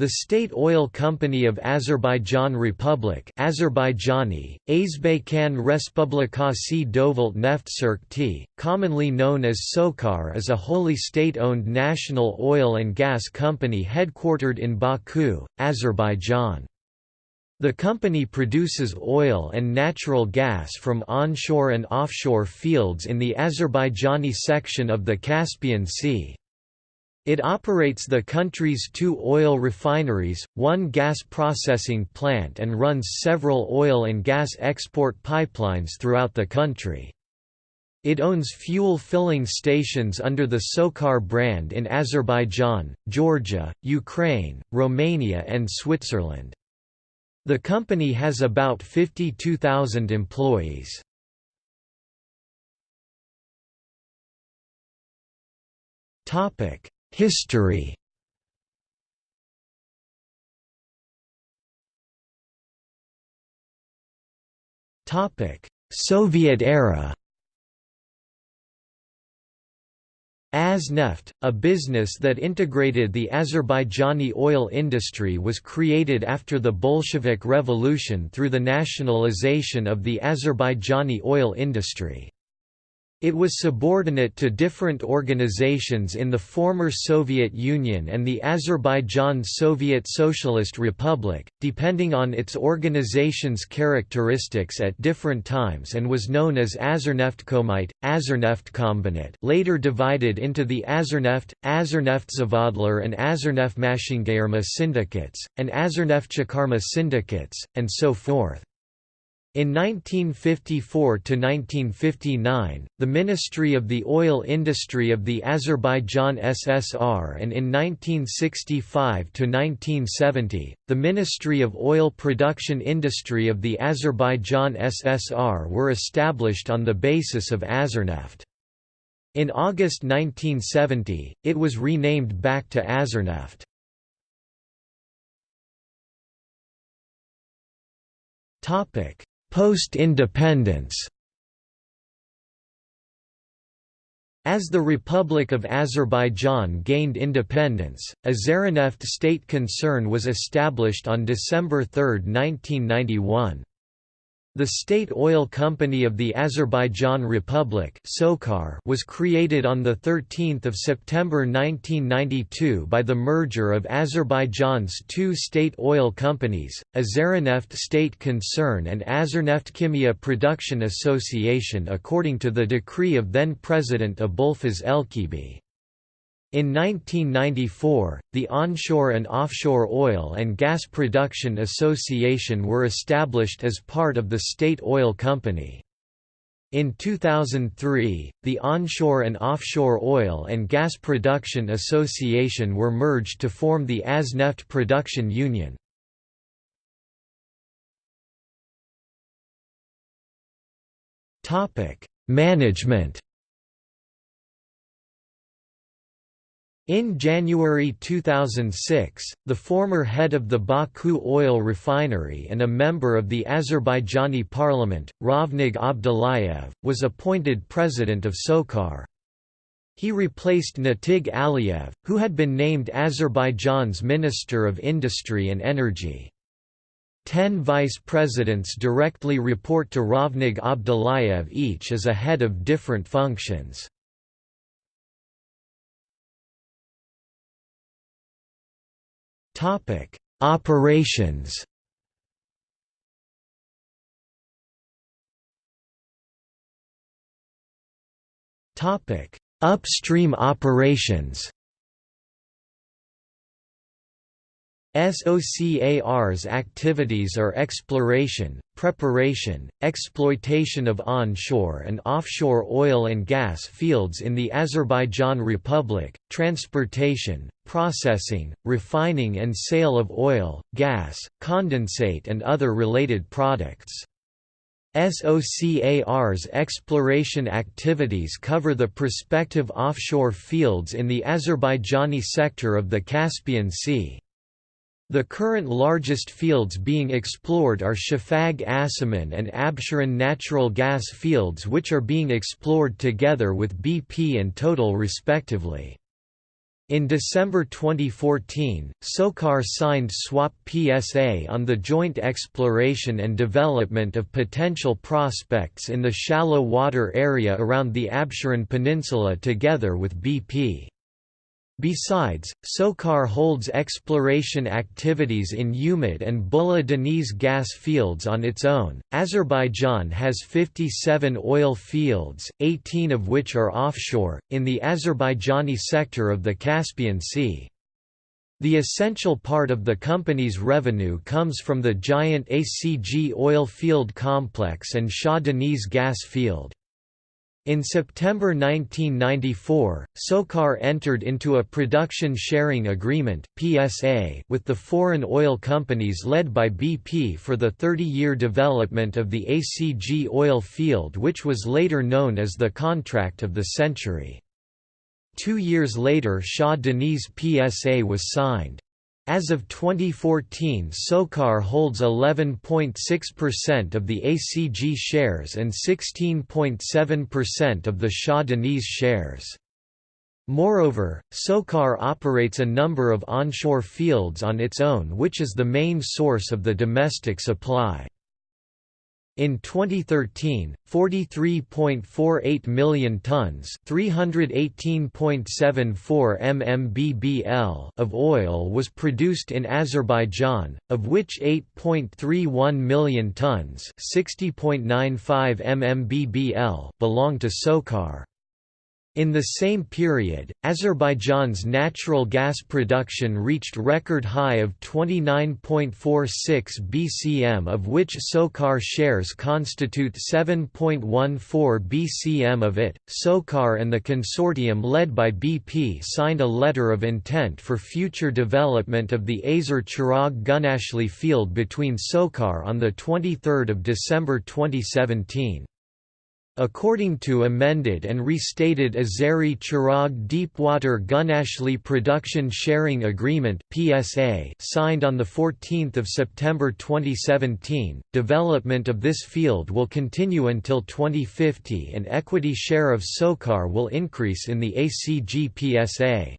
The State Oil Company of Azerbaijan Republic Azerbaijani, Azbekhan Respublikasi Dovalt Neftserkti, commonly known as SOCAR is a wholly state-owned national oil and gas company headquartered in Baku, Azerbaijan. The company produces oil and natural gas from onshore and offshore fields in the Azerbaijani section of the Caspian Sea. It operates the country's two oil refineries, one gas processing plant and runs several oil and gas export pipelines throughout the country. It owns fuel filling stations under the SOCAR brand in Azerbaijan, Georgia, Ukraine, Romania and Switzerland. The company has about 52,000 employees. Topic History. Soviet era. Azneft, a business that integrated the Azerbaijani oil industry was created after the Bolshevik Revolution through the nationalization of the Azerbaijani oil industry. It was subordinate to different organizations in the former Soviet Union and the Azerbaijan Soviet Socialist Republic, depending on its organization's characteristics at different times and was known as Azerneftkomite, Azerneftkombinat later divided into the Azerneft, Azerneftzavadlar and Azerneftmaschinengayarma syndicates, and Azerneftchakarma syndicates, and so forth. In 1954–1959, the Ministry of the Oil Industry of the Azerbaijan SSR and in 1965–1970, the Ministry of Oil Production Industry of the Azerbaijan SSR were established on the basis of Azerneft. In August 1970, it was renamed back to Azerneft. Topic Post-independence As the Republic of Azerbaijan gained independence, a state concern was established on December 3, 1991. The State Oil Company of the Azerbaijan Republic was created on 13 September 1992 by the merger of Azerbaijan's two state oil companies, Azaraneft State Concern and Azerneftchimia Production Association according to the decree of then-President Abulfaz Elchibey. In 1994, the Onshore and Offshore Oil and Gas Production Association were established as part of the State Oil Company. In 2003, the Onshore and Offshore Oil and Gas Production Association were merged to form the Azneft Production Union. Management In January 2006, the former head of the Baku oil refinery and a member of the Azerbaijani parliament, Rovnag Abdullayev, was appointed president of SOCAR. He replaced Natig Aliyev, who had been named Azerbaijan's Minister of Industry and Energy. Ten vice presidents directly report to Rovnag Abdullayev each as a head of different functions. Topic: Operations. Topic: Upstream operations. SOCAR's activities are exploration, preparation, exploitation of onshore and offshore oil and gas fields in the Azerbaijan Republic, transportation, processing, refining and sale of oil, gas, condensate and other related products. SOCAR's exploration activities cover the prospective offshore fields in the Azerbaijani sector of the Caspian Sea. The current largest fields being explored are Shafag Asiman and Absheron natural gas fields which are being explored together with BP and Total respectively. In December 2014, SOCAR signed SWAP PSA on the joint exploration and development of potential prospects in the shallow water area around the Absheron Peninsula together with BP. Besides, SOCAR holds exploration activities in Umid and Bulla Deniz gas fields on its own. Azerbaijan has 57 oil fields, 18 of which are offshore, in the Azerbaijani sector of the Caspian Sea. The essential part of the company's revenue comes from the giant ACG oil field complex and Shah Deniz gas field. In September 1994, SOCAR entered into a production sharing agreement (PSA) with the foreign oil companies led by BP for the 30-year development of the ACG oil field which was later known as the contract of the century. Two years later Shah Deniz PSA was signed. As of 2014 SOCAR holds 11.6% of the ACG shares and 16.7% of the Shah Deniz shares. Moreover, SOCAR operates a number of onshore fields on its own which is the main source of the domestic supply. In 2013, 43.48 million tons, 318.74 mmbbl of oil was produced in Azerbaijan, of which 8.31 million tons, 60.95 mmbbl belong to SOCAR. In the same period, Azerbaijan's natural gas production reached record high of 29.46 bcm of which SOCAR shares constitute 7.14 bcm of it. SOCAR and the consortium led by BP signed a letter of intent for future development of the Azeri Chirag Gunashli field between SOCAR on the 23rd of December 2017. According to amended and restated Azeri Chirag Deepwater Gunashli Production Sharing Agreement (PSA) signed on the 14th of September 2017, development of this field will continue until 2050 and equity share of SOCAR will increase in the ACG PSA.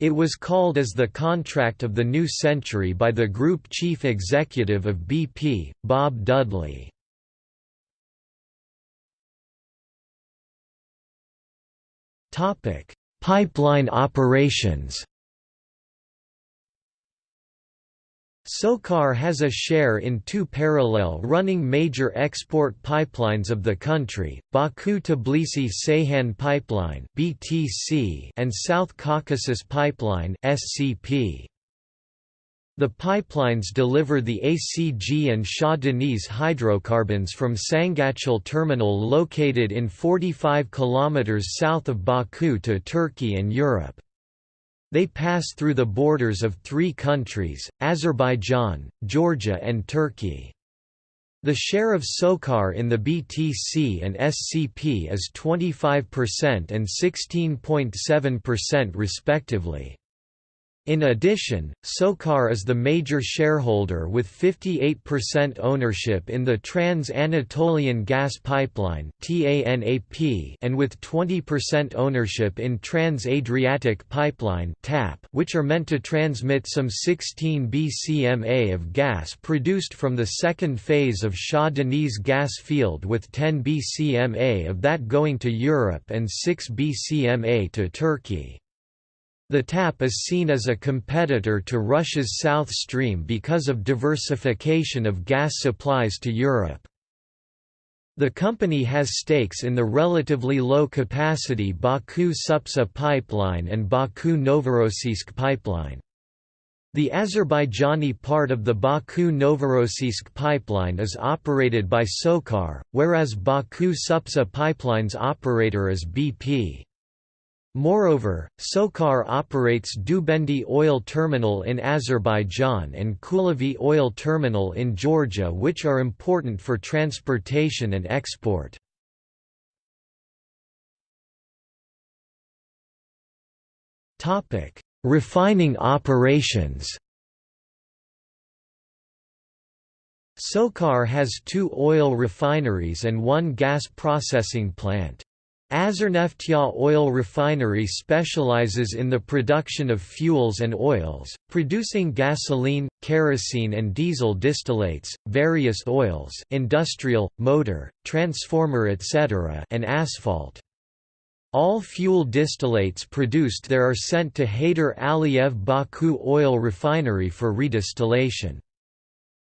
It was called as the contract of the new century by the group chief executive of BP, Bob Dudley. Topic: Pipeline operations. SOCAR has a share in two parallel running major export pipelines of the country, Baku-Tbilisi-Ceyhan Pipeline (BTC) and South Caucasus Pipeline (SCP). The pipelines deliver the ACG and Shah Deniz hydrocarbons from Sangachal terminal located in 45 km south of Baku to Turkey and Europe. They pass through the borders of three countries, Azerbaijan, Georgia and Turkey. The share of SOCAR in the BTC and SCP is 25% and 16.7% respectively. In addition, SOCAR is the major shareholder with 58% ownership in the Trans-Anatolian Gas Pipeline and with 20% ownership in Trans-Adriatic Pipeline which are meant to transmit some 16 bcma of gas produced from the second phase of Shah Deniz gas field with 10 bcma of that going to Europe and 6 bcma to Turkey. The TAP is seen as a competitor to Russia's South Stream because of diversification of gas supplies to Europe. The company has stakes in the relatively low-capacity Baku-Supsa pipeline and Baku-Novorossiysk pipeline. The Azerbaijani part of the Baku-Novorossiysk pipeline is operated by SOCAR, whereas Baku-Supsa pipeline's operator is BP. Moreover, SOCAR operates Dubendi Oil Terminal in Azerbaijan and Kulevi Oil Terminal in Georgia which are important for transportation and export. Refining operations SOCAR has two oil refineries and one gas processing plant. Azerneftyag Oil Refinery specializes in the production of fuels and oils, producing gasoline, kerosene and diesel distillates, various oils industrial, motor, transformer etc. and asphalt. All fuel distillates produced there are sent to Heydar Aliyev Baku Oil Refinery for redistillation.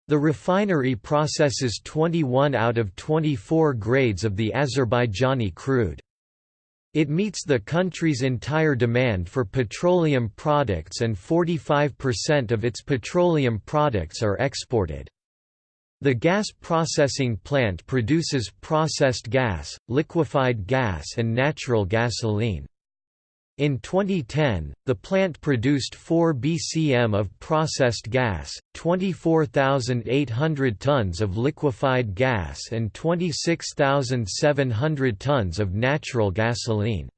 The refinery processes 21 out of 24 grades of the Azerbaijani crude. It meets the country's entire demand for petroleum products and 45% of its petroleum products are exported. The gas processing plant produces processed gas, liquefied gas and natural gasoline. In 2010, the plant produced 4 bcm of processed gas, 24,800 tons of liquefied gas and 26,700 tons of natural gasoline.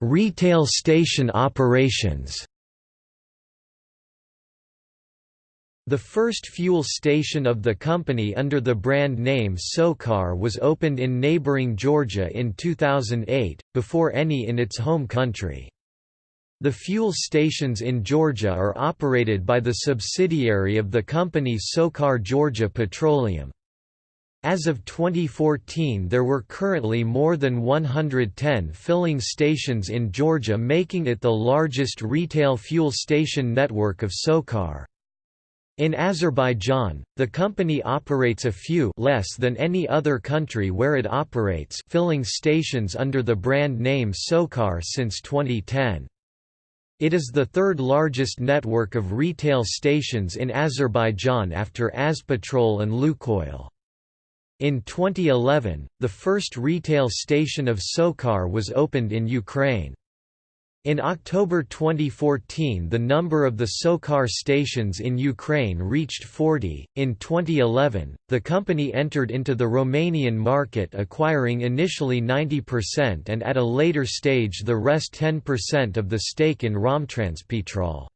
Retail station operations The first fuel station of the company under the brand name SOCAR was opened in neighboring Georgia in 2008, before any in its home country. The fuel stations in Georgia are operated by the subsidiary of the company SOCAR Georgia Petroleum. As of 2014 there were currently more than 110 filling stations in Georgia making it the largest retail fuel station network of SOCAR. In Azerbaijan, the company operates a few less than any other country where it operates filling stations under the brand name SOCAR since 2010. It is the third largest network of retail stations in Azerbaijan after Azpetrol and Lukoil. In 2011, the first retail station of SOCAR was opened in Ukraine. In October 2014, the number of the SOCAR stations in Ukraine reached 40. In 2011, the company entered into the Romanian market, acquiring initially 90% and at a later stage the rest 10% of the stake in Romtranspetrol.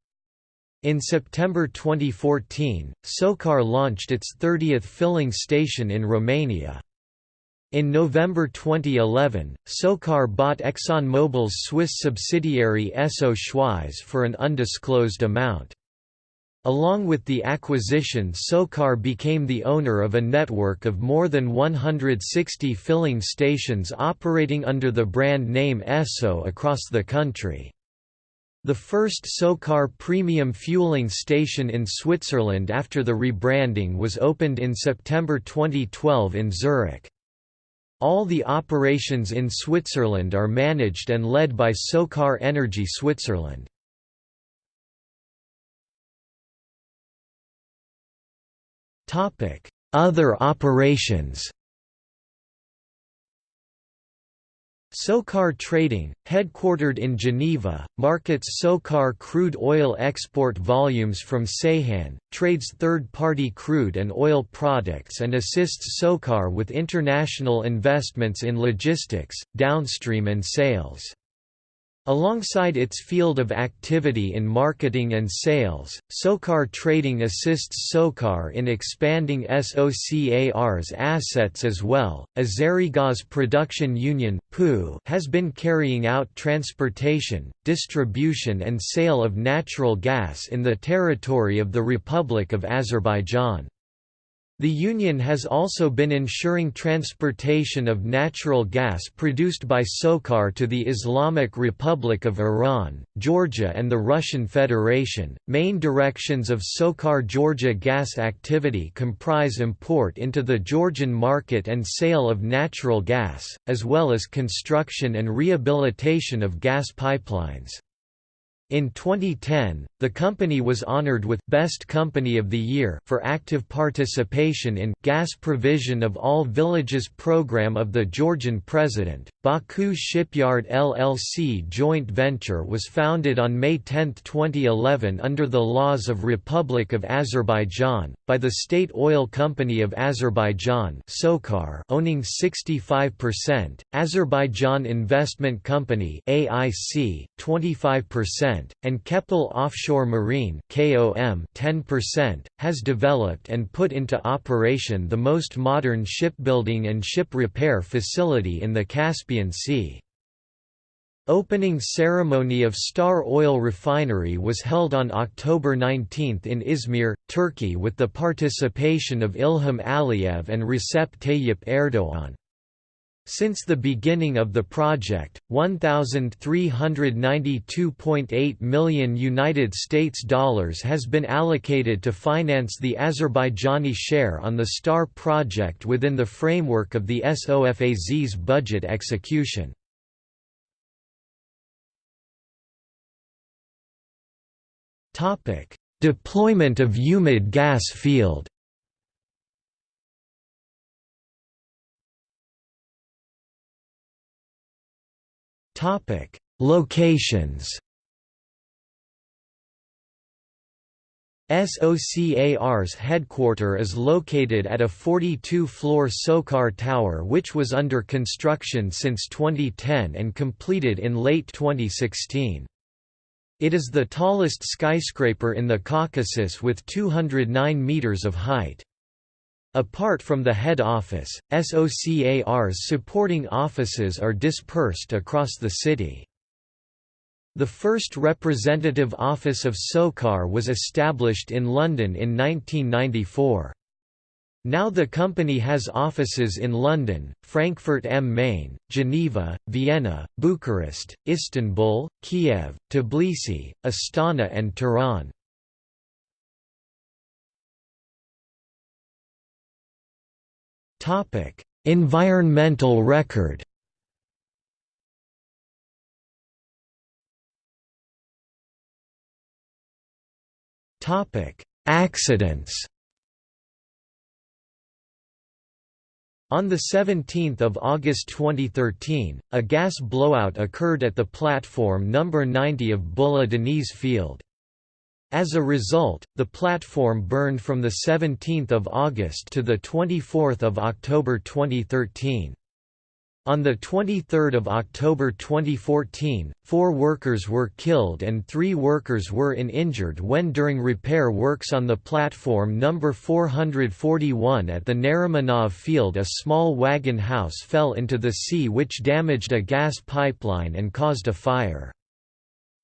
In September 2014, SOCAR launched its 30th filling station in Romania. In November 2011, SOCAR bought ExxonMobil's Swiss subsidiary Esso Schweiz for an undisclosed amount. Along with the acquisition SOCAR became the owner of a network of more than 160 filling stations operating under the brand name Esso across the country. The first SOCAR premium fueling station in Switzerland after the rebranding was opened in September 2012 in Zurich. All the operations in Switzerland are managed and led by SOCAR Energy Switzerland. Other operations SOCAR Trading, headquartered in Geneva, markets SOCAR crude oil export volumes from Ceyhan, trades third-party crude and oil products and assists SOCAR with international investments in logistics, downstream and sales. Alongside its field of activity in marketing and sales, SOCAR Trading assists SOCAR in expanding SOCAR's assets as well. Azerigas Production Union has been carrying out transportation, distribution and sale of natural gas in the territory of the Republic of Azerbaijan. The Union has also been ensuring transportation of natural gas produced by SOCAR to the Islamic Republic of Iran, Georgia, and the Russian Federation. Main directions of SOCAR Georgia gas activity comprise import into the Georgian market and sale of natural gas, as well as construction and rehabilitation of gas pipelines. In 2010, the company was honored with Best Company of the Year for active participation in gas provision of all villages program of the Georgian president. Baku Shipyard LLC joint venture was founded on May 10, 2011 under the laws of Republic of Azerbaijan by the State Oil Company of Azerbaijan SOCAR owning 65%, Azerbaijan Investment Company AIC 25% 10%, and Keppel Offshore Marine (KOM) 10%, has developed and put into operation the most modern shipbuilding and ship repair facility in the Caspian Sea. Opening ceremony of Star Oil Refinery was held on October 19 in Izmir, Turkey with the participation of Ilham Aliyev and Recep Tayyip Erdoğan. Since the beginning of the project, 1392.8 million United States dollars has been allocated to finance the Azerbaijani share on the STAR project within the framework of the SOFAZ's budget execution. Deployment of Umid gas field Locations SOCAR's headquarter is located at a 42-floor SOCAR tower which was under construction since 2010 and completed in late 2016. It is the tallest skyscraper in the Caucasus with 209 meters of height. Apart from the head office, SOCAR's supporting offices are dispersed across the city. The first representative office of SOCAR was established in London in 1994. Now the company has offices in London, Frankfurt am Main, Geneva, Vienna, Bucharest, Istanbul, Kiev, Tbilisi, Astana and Tehran. Environmental record Accidents On 17 August 2013, a gas blowout occurred at the platform number 90 of Bulla Deniz Field. As a result, the platform burned from 17 August to 24 October 2013. On 23 October 2014, four workers were killed and three workers were in injured when during repair works on the platform number 441 at the Narimanov field a small wagon house fell into the sea which damaged a gas pipeline and caused a fire.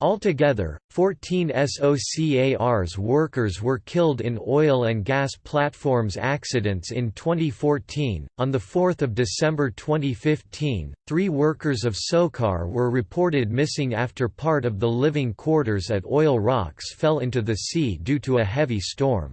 Altogether, 14 SOCAR's workers were killed in oil and gas platforms accidents in 2014. On the 4th of December 2015, three workers of SOCAR were reported missing after part of the living quarters at Oil Rocks fell into the sea due to a heavy storm.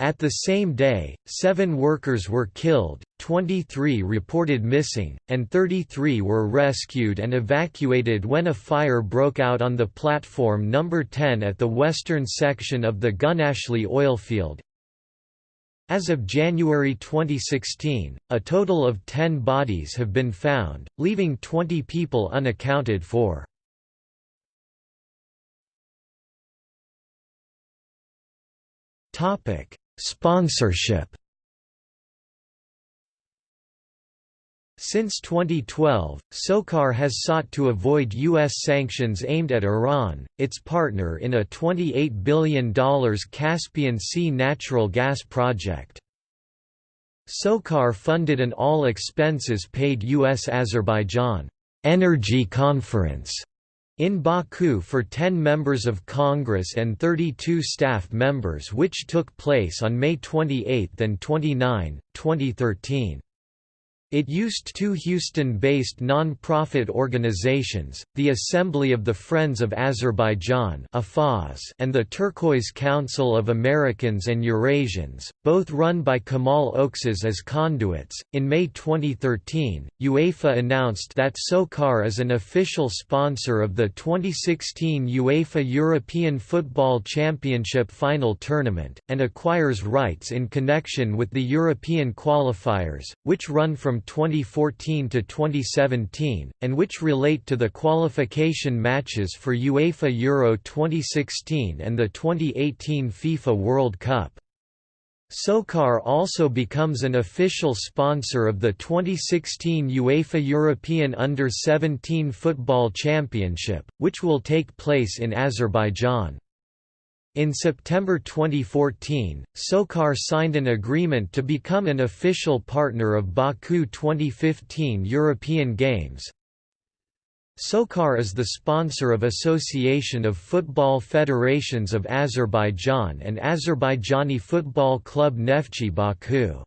At the same day, seven workers were killed, 23 reported missing, and 33 were rescued and evacuated when a fire broke out on the platform number 10 at the western section of the Gunashli oilfield. As of January 2016, a total of 10 bodies have been found, leaving 20 people unaccounted for. Topic Sponsorship Since 2012, SOCAR has sought to avoid U.S. sanctions aimed at Iran, its partner in a $28 billion Caspian Sea natural gas project. SOCAR funded an all-expenses-paid U.S.-Azerbaijan energy conference in Baku for 10 members of Congress and 32 staff members which took place on May 28 and 29, 2013. It used two Houston-based non-profit organizations, the Assembly of the Friends of Azerbaijan and the Turquoise Council of Americans and Eurasians, both run by Kamal Oksuz as conduits. In May 2013, UEFA announced that SOCAR is an official sponsor of the 2016 UEFA European Football Championship final tournament, and acquires rights in connection with the European qualifiers, which run from 2014 to 2017, and which relate to the qualification matches for UEFA Euro 2016 and the 2018 FIFA World Cup. SOCAR also becomes an official sponsor of the 2016 UEFA European Under-17 Football Championship, which will take place in Azerbaijan. In September 2014, SOCAR signed an agreement to become an official partner of Baku 2015 European Games, SOCAR is the sponsor of Association of Football Federations of Azerbaijan and Azerbaijani Football Club Neftchi Baku.